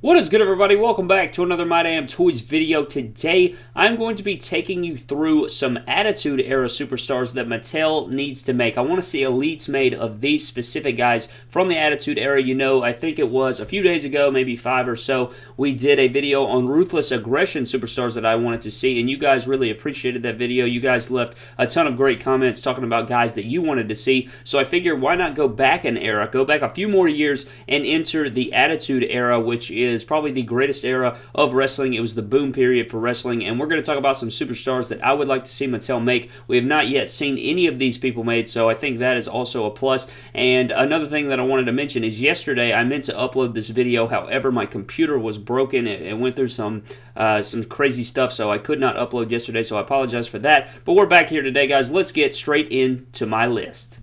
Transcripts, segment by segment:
What is good everybody? Welcome back to another My Damn Toys video. Today, I'm going to be taking you through some Attitude Era Superstars that Mattel needs to make. I want to see elites made of these specific guys from the Attitude Era. You know, I think it was a few days ago, maybe five or so, we did a video on Ruthless Aggression Superstars that I wanted to see, and you guys really appreciated that video. You guys left a ton of great comments talking about guys that you wanted to see, so I figured why not go back an era, go back a few more years, and enter the Attitude Era, which is is probably the greatest era of wrestling. It was the boom period for wrestling, and we're going to talk about some superstars that I would like to see Mattel make. We have not yet seen any of these people made, so I think that is also a plus. And another thing that I wanted to mention is yesterday I meant to upload this video, however, my computer was broken. It, went through some uh, some crazy stuff, so I could not upload yesterday, so I apologize for that. But we're back here today, guys. Let's get straight into my list.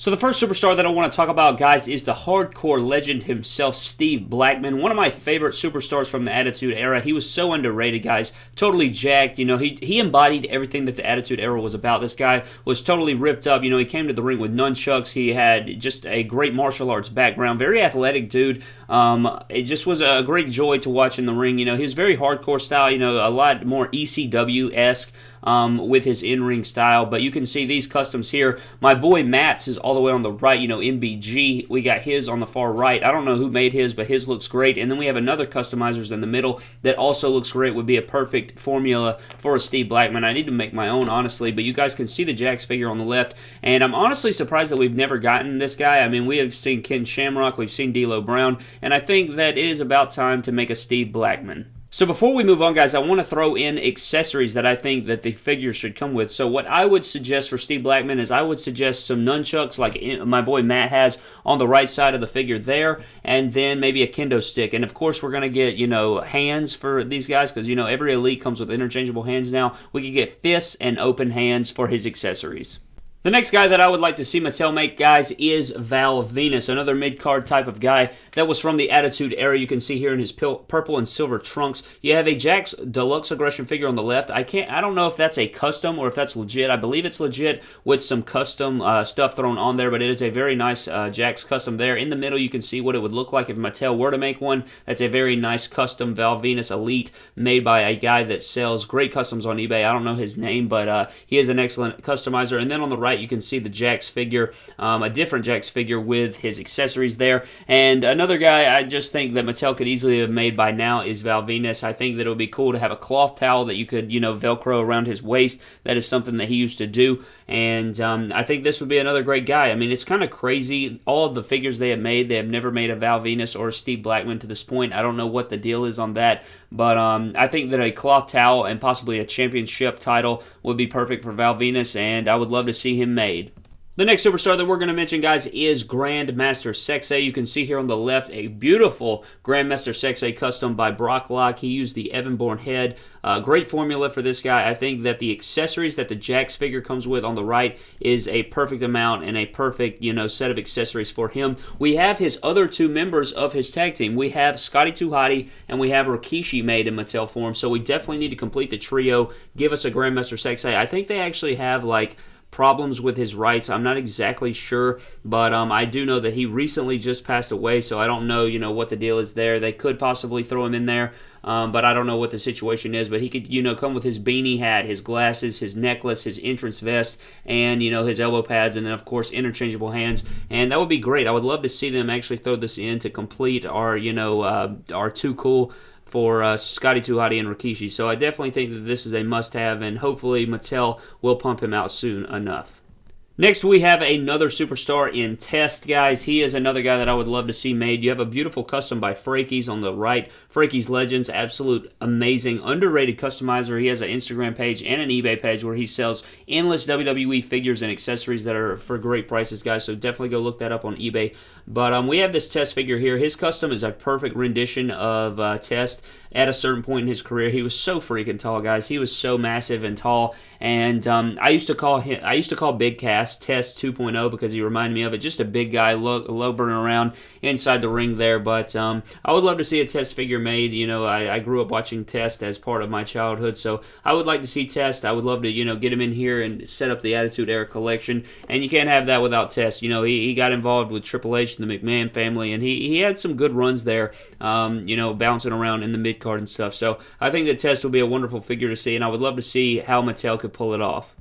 So the first superstar that I want to talk about, guys, is the hardcore legend himself, Steve Blackman. One of my favorite superstars from the Attitude Era. He was so underrated, guys. Totally jacked. You know, he, he embodied everything that the Attitude Era was about. This guy was totally ripped up. You know, he came to the ring with nunchucks. He had just a great martial arts background. Very athletic dude. Um, it just was a great joy to watch in the ring. You know, he was very hardcore style. You know, a lot more ECW-esque um, with his in-ring style. But you can see these customs here. My boy Matt's is all the way on the right, you know, MBG. We got his on the far right. I don't know who made his, but his looks great. And then we have another customizers in the middle that also looks great. Would be a perfect formula for a Steve Blackman. I need to make my own, honestly, but you guys can see the Jakks figure on the left. And I'm honestly surprised that we've never gotten this guy. I mean, we have seen Ken Shamrock, we've seen D'Lo Brown, and I think that it is about time to make a Steve Blackman. So before we move on, guys, I want to throw in accessories that I think that the figure should come with. So what I would suggest for Steve Blackman is I would suggest some nunchucks like eh, my boy Matt has on the right side of the figure there, and then maybe a kendo stick. And of course, we're going to get, you know, hands for these guys because, you know, every Elite comes with interchangeable hands now. We can get fists and open hands for his accessories. The next guy that I would like to see Mattel make, guys, is Val Venis, another mid-card type of guy that was from the Attitude Era. You can see here in his purple and silver trunks. You have a Jakks Deluxe Aggression figure on the left. I can't, I don't know if that's a custom or if that's legit. I believe it's legit with some custom uh, stuff thrown on there, but it is a very nice uh, Jakks custom there. In the middle, you can see what it would look like if Mattel were to make one. That's a very nice custom Val Venis Elite made by a guy that sells great customs on eBay. I don't know his name, but uh, he is an excellent customizer. And then on the right, right, you can see the Jakks figure, um, a different Jakks figure with his accessories there. And another guy I just think that Mattel could easily have made by now is Val Venis. I think that it would be cool to have a cloth towel that you could, you know, Velcro around his waist. That is something that he used to do. And um, I think this would be another great guy. I mean, it's kind of crazy. All of the figures they have made, they have never made a Val Venis or Steve Blackman to this point. I don't know what the deal is on that. But um, I think that a cloth towel and possibly a championship title would be perfect for Val Venis, and I would love to see him made. The next superstar that we're going to mention, guys, is Grandmaster Sexay. You can see here on the left a beautiful Grandmaster Sexay custom by Brock Lock. He used the Evan Bourne head. Uh, great formula for this guy. I think that the accessories that the Jakks figure comes with on the right is a perfect amount and a perfect, you know, set of accessories for him. We have his other two members of his tag team. We have Scotty 2 Hotty and we have Rikishi made in Mattel form. So we definitely need to complete the trio. Give us a Grandmaster Sexay. I think they actually have like problems with his rights. I'm not exactly sure, but um, I do know that he recently just passed away, so I don't know, you know, what the deal is there. They could possibly throw him in there, um, but I don't know what the situation is. But he could, you know, come with his beanie hat, his glasses, his necklace, his entrance vest, and you know his elbow pads, and then of course interchangeable hands, and that would be great. I would love to see them actually throw this in to complete our, you know, uh, our too cool for uh, Scotty 2 Hotty and Rikishi. So I definitely think that this is a must-have, and hopefully Mattel will pump him out soon enough. Next, we have another superstar in Test, guys. He is another guy that I would love to see made. You have a beautiful custom by Frakes on the right. Frakes Legends, absolute amazing, underrated customizer. He has an Instagram page and an eBay page where he sells endless WWE figures and accessories that are for great prices, guys. So definitely go look that up on eBay. But um, we have this Test figure here. His custom is a perfect rendition of uh, Test. At a certain point in his career. He was so freaking tall, guys. He was so massive and tall. And um, I used to call him, I used to call Big Cass Test 2.0 because he reminded me of it. Just a big guy, low, low burning around inside the ring there. But um, I would love to see a Test figure made. You know, I, I grew up watching Test as part of my childhood, so I would like to see Test. I would love to, you know, get him in here and set up the Attitude Era collection. And you can't have that without Test. You know, he, he got involved with Triple H and the McMahon family, and he, he had some good runs there, um, you know, bouncing around in the mid card and stuff. So I think that Test will be a wonderful figure to see, and I would love to see how Mattel could pull it off.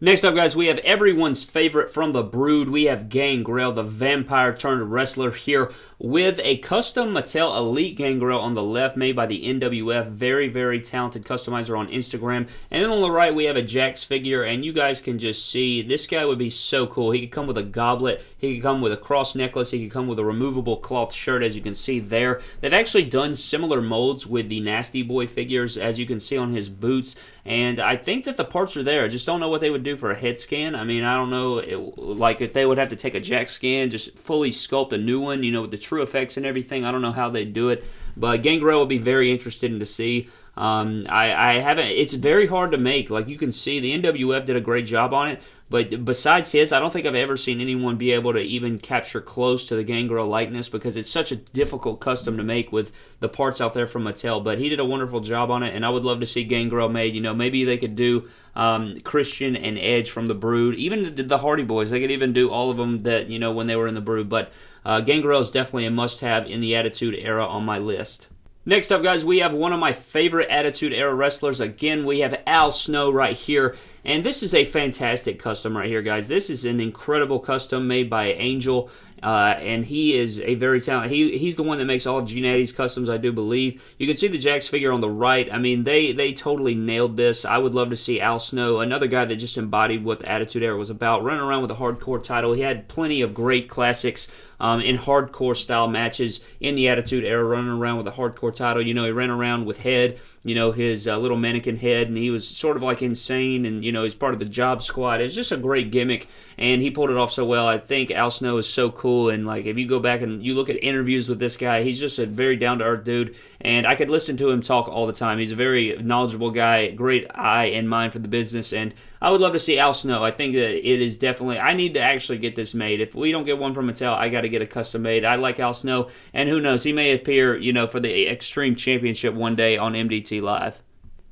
Next up, guys, we have everyone's favorite from the Brood. We have Gangrel, the vampire turned wrestler here with a custom Mattel Elite Gangrel on the left made by the NWF. Very, very talented customizer on Instagram. And then on the right, we have a Jakks figure, and you guys can just see this guy would be so cool. He could come with a goblet, he could come with a cross necklace, he could come with a removable cloth shirt, as you can see there. They've actually done similar molds with the Nasty Boy figures, as you can see on his boots. And I think that the parts are there. I just don't know what they would do for a head scan. I mean, I don't know, it, like if they would have to take a Jakks scan, just fully sculpt a new one, you know, with the TrueFX and everything. I don't know how they do it, but Gangrel will be very interesting to see. Um, I, I haven't. It's very hard to make. Like you can see, the NWF did a great job on it. But besides his, I don't think I've ever seen anyone be able to even capture close to the Gangrel likeness because it's such a difficult custom to make with the parts out there from Mattel. But he did a wonderful job on it, and I would love to see Gangrel made. You know, maybe they could do um, Christian and Edge from the Brood, even the Hardy Boys. They could even do all of them that you know when they were in the Brood. But uh, Gangrel is definitely a must-have in the Attitude Era on my list. Next up, guys, we have one of my favorite Attitude Era wrestlers. Again, we have Al Snow right here. And this is a fantastic custom right here, guys. This is an incredible custom made by Angel. Uh, and he is a very talented. He he's the one that makes all of Gene Addy's customs, I do believe. You can see the Jakks figure on the right. I mean, they they totally nailed this. I would love to see Al Snow, another guy that just embodied what the Attitude Era was about, running around with a hardcore title. He had plenty of great classics um, in hardcore style matches in the Attitude Era, running around with a hardcore title. You know, he ran around with head, you know, his uh, little mannequin head, and he was sort of like insane, and you know, he's part of the Job Squad. It was just a great gimmick, and he pulled it off so well. I think Al Snow is so cool. And like if you go back and you look at interviews with this guy, he's just a very down to earth dude. And I could listen to him talk all the time. He's a very knowledgeable guy, great eye and mind for the business. And I would love to see Al Snow. I think that it is definitely. I need to actually get this made. If we don't get one from Mattel, I got to get a custom made. I like Al Snow, and who knows, he may appear, you know, for the Extreme Championship one day on MDT Live.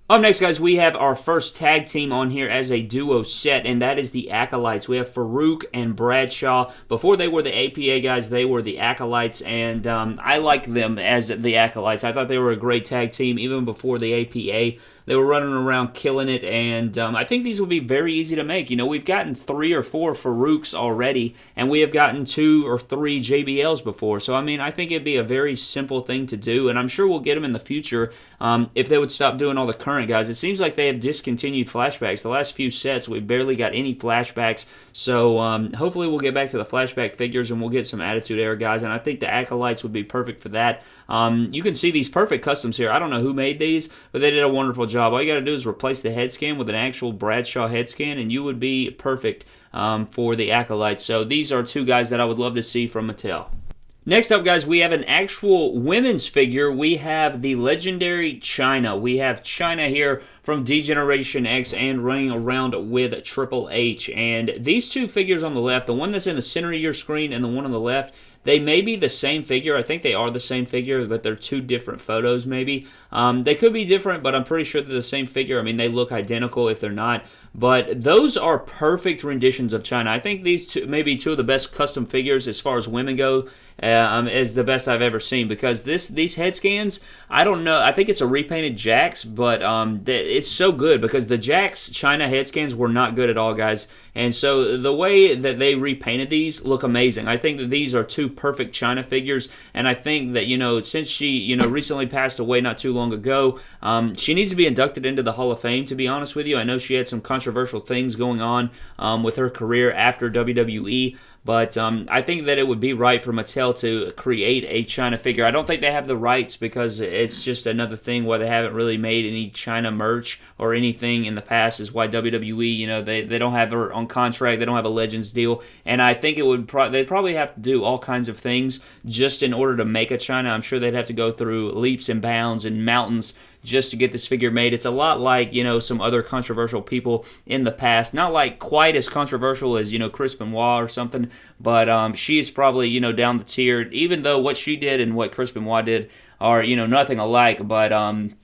Up next, guys, we have our first tag team on here as a duo set, and that is the Acolytes. We have Faarooq and Bradshaw. Before they were the APA guys, they were the Acolytes, and um, I like them as the Acolytes. I thought they were a great tag team even before the APA. They were running around killing it, and um, I think these will be very easy to make. You know, we've gotten three or four Faarooqs already, and we have gotten two or three JBLs before. So, I mean, I think it'd be a very simple thing to do, and I'm sure we'll get them in the future um, if they would stop doing all the current guys. It seems like they have discontinued flashbacks. The last few sets, we barely got any flashbacks, so um, hopefully we'll get back to the flashback figures and we'll get some Attitude Era guys, and I think the Acolytes would be perfect for that. Um, you can see these perfect customs here. I don't know who made these, but they did a wonderful job. All you got to do is replace the head scan with an actual Bradshaw head scan, and you would be perfect um, for the Acolytes. So these are two guys that I would love to see from Mattel. Next up, guys, we have an actual women's figure. We have the legendary Chyna. We have Chyna here from D-Generation X and running around with Triple H. And these two figures on the left, the one that's in the center of your screen and the one on the left, they may be the same figure. I think they are the same figure, but they're two different photos, maybe. Um, they could be different, but I'm pretty sure they're the same figure. I mean, they look identical if they're not. But those are perfect renditions of Chyna. I think these two, maybe two of the best custom figures as far as women go um, is the best I've ever seen because this these head scans I don't know I think it's a repainted Jakks but um, it's so good because the Jakks Chyna head scans were not good at all guys. And so the way that they repainted these look amazing. I think that these are two perfect Chyna figures. And I think that you know since she you know recently passed away not too long ago um, she needs to be inducted into the Hall of Fame to be honest with you. I know she had some controversial things going on um, with her career after WWE But um, I think that it would be right for Mattel to create a Chyna figure. I don't think they have the rights because it's just another thing where they haven't really made any Chyna merch or anything in the past. Is why WWE, you know, they, they don't have her on contract. They don't have a Legends deal, and I think it would pro- they'd probably have to do all kinds of things just in order to make a Chyna. I'm sure they'd have to go through leaps and bounds and mountains just to get this figure made. It's a lot like, you know, some other controversial people in the past. Not like quite as controversial as, you know, Chris Benoit or something, but um, she is probably, you know, down the tier, even though what she did and what Chris Benoit did are, you know, nothing alike, but um,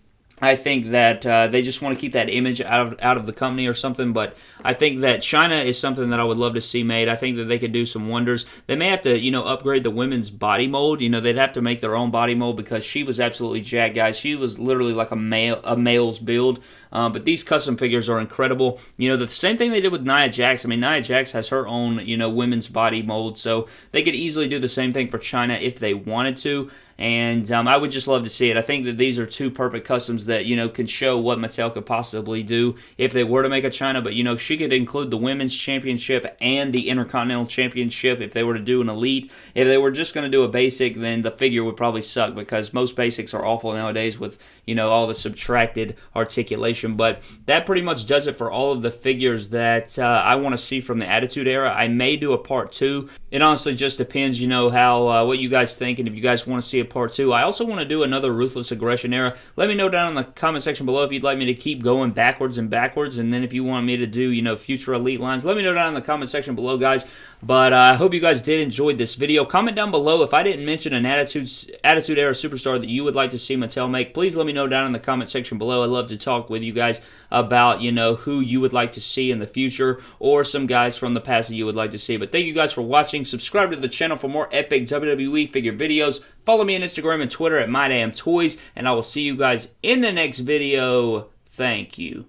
I think that uh, they just want to keep that image out of out of the company or something. But I think that Chyna is something that I would love to see made. I think that they could do some wonders. They may have to, you know, upgrade the women's body mold. You know, they'd have to make their own body mold because she was absolutely jacked, guys. She was literally like a male a male's build. Um, but these custom figures are incredible. You know, the same thing they did with Nia Jax. I mean, Nia Jax has her own, you know, women's body mold, so they could easily do the same thing for Chyna if they wanted to and um, I would just love to see it. I think that these are two perfect customs that you know can show what Mattel could possibly do if they were to make a Chyna. But you know, she could include the women's championship and the Intercontinental Championship if they were to do an elite. If they were just going to do a basic, then the figure would probably suck because most basics are awful nowadays with you know all the subtracted articulation. But that pretty much does it for all of the figures that uh, I want to see from the Attitude Era. I may do a part two. It honestly just depends, you know, how uh, what you guys think and if you guys want to see a part two. I also want to do another Ruthless Aggression era. Let me know down in the comment section below if you'd like me to keep going backwards and backwards. And then if you want me to do, you know, future Elite lines, let me know down in the comment section below, guys. But uh, I hope you guys did enjoy this video. Comment down below if I didn't mention an Attitude, Attitude Era superstar that you would like to see Mattel make. Please let me know down in the comment section below. I'd love to talk with you guys about, you know, who you would like to see in the future or some guys from the past that you would like to see. But thank you guys for watching. Subscribe to the channel for more epic WWE figure videos. Follow me on Instagram and Twitter at MyDamnToys, and I will see you guys in the next video. Thank you.